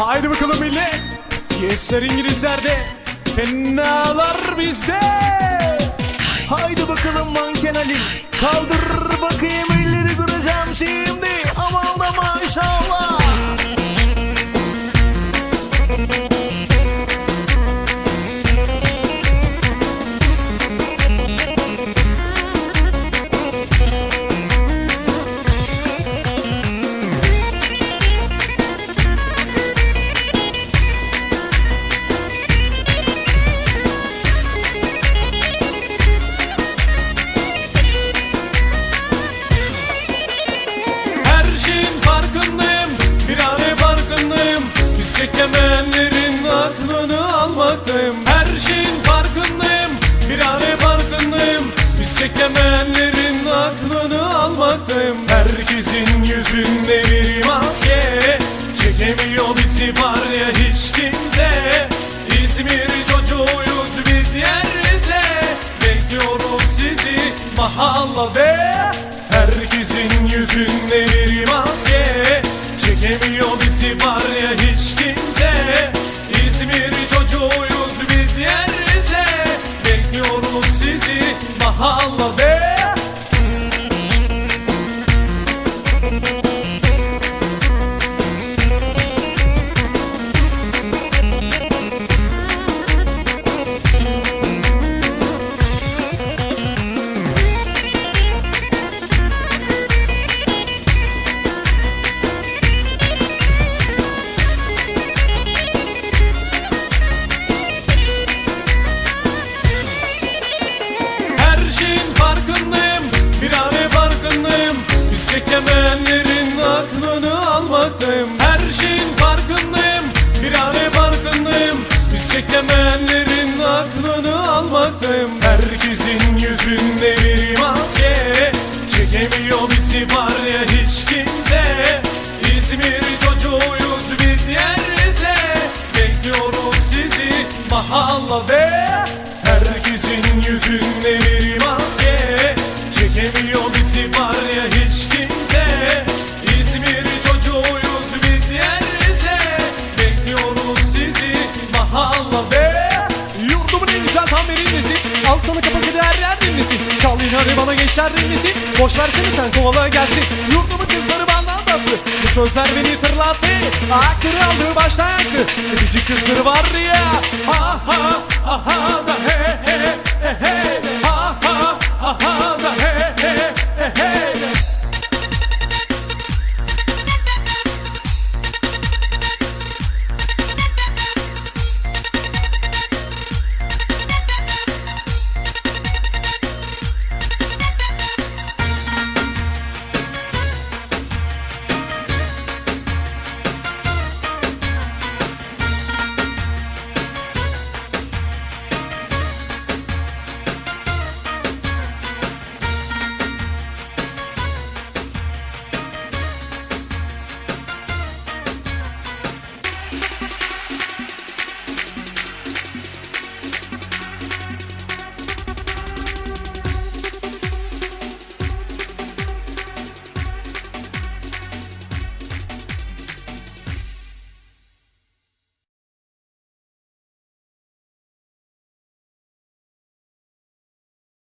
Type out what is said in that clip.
Haydi bakalım millet. Yesler İngilizlerde. Fenalar bizde. Haydi bakalım manken Ali Kaldır bakayım elleri kıracağım şimdi çekemeyenlerin aklını almaktayım. Her şeyin farkındayım. Bir ane farkındayım. Biz çekemeyenlerin aklını almaktayım. Herkesin yüzünde bir maske. Çekemiyor bizi var ya hiç kimse. İzmir çocuğuyuz biz yerse. Bekliyoruz sizi mahallede. Herkesin yüzünde bir maske Çekemiyor bizi var ya hiç yerse Bekliyoruz sizi. Mahallede Her çekemeyenlerin aklını almaktayım Her şeyin farkındayım Bir ane farkındayım. Biz çekemeyenlerin aklını almaktayım Herkesin yüzünde bir maske. Çekemiyor bizi var ya hiç kimse. İzmir çocuğuyuz biz yerse Bekliyoruz sizi mahallede. Herkesin yüzünde bir maske. Çekemiyor bizi var mahallede Yurdumun en güzel tam verindesi Al sana kapak her yer hadi bana gençler dinlesin Boş versene sen kovala gelsin. Yurdumun kızları benden tatlı Bu sözler beni tırlattı. Aklını aldı baştan yaktı Öpücük kızları var ya